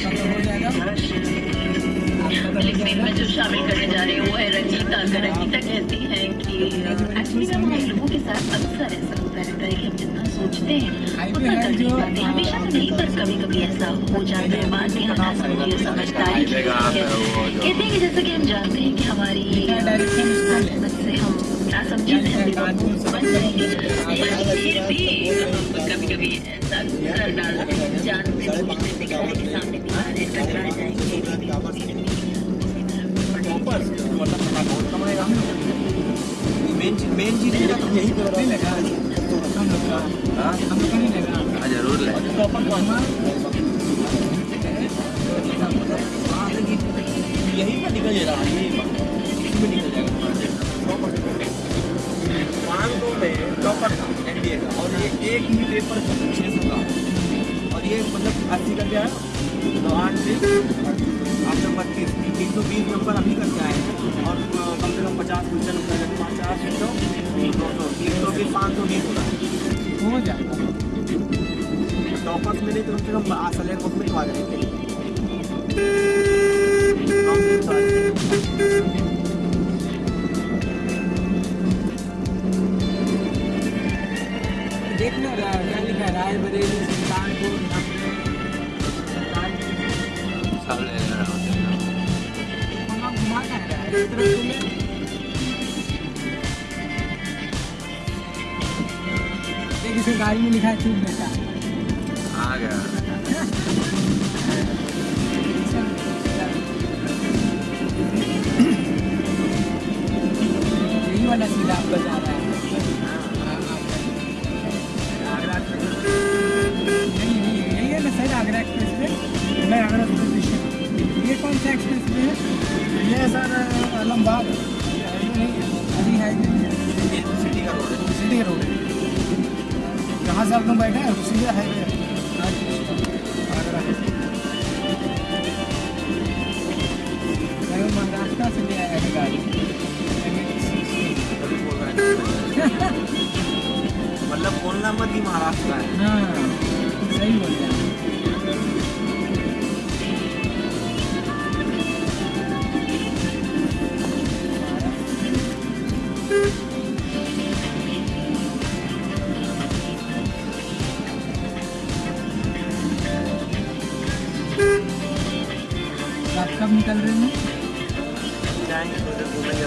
तो हो जो शामिल करने जा रही वो है रंजीता रंजीता कहती है कि एक्चुअली के साथ अक्सर ऐसा होता है सोचते हैं हमेशा नहीं पर कभी कभी ऐसा हो है बाद में हम समझिए समझदारी की है कहते हैं जैसे कि हम जानते हैं कि हमारी से हम फिर भी कभी कभी ऐसा कर जानते सोचते मेन है तो यही पे नहीं लगा हम का हम लोग लगा हाँ ज़रूर यही पे निकल था एनडीए का और ये एक ही। पेपर छः सौ का और ये मतलब अस्सी का क्या है तो आठ से आपने बत्तीस तीन सौ बीस नंबर अभी करके आए हैं। और कम से कम पचास क्वेश्चन पचास सौ दो सौ तीन सौ बीस पाँच सौ बीस होता है। हो जाएगा टॉपर्स में नहीं तो कम से कम असलियत बुक में तो आ जाएँगे देख लो रा- क्या लिखा है? रायबरेली सुल्तानपुर। वहाँ घुमा का इस तरफ़ से ले। देख इसे गाड़ी में लिखा है बेटा आ गया यही वाला सीधा आपका जा रहा हाँ, से आप लोग बैठे हैं? सीधे हाईवे है महाराष्ट्र से ले आया गाड़ी तभी बोल रहा मतलब बोलना मत ही महाराष्ट्र का है। हाँ सही बोल आप कब निकल रहे हैं? जाएँगे तो उधर घूमेंगे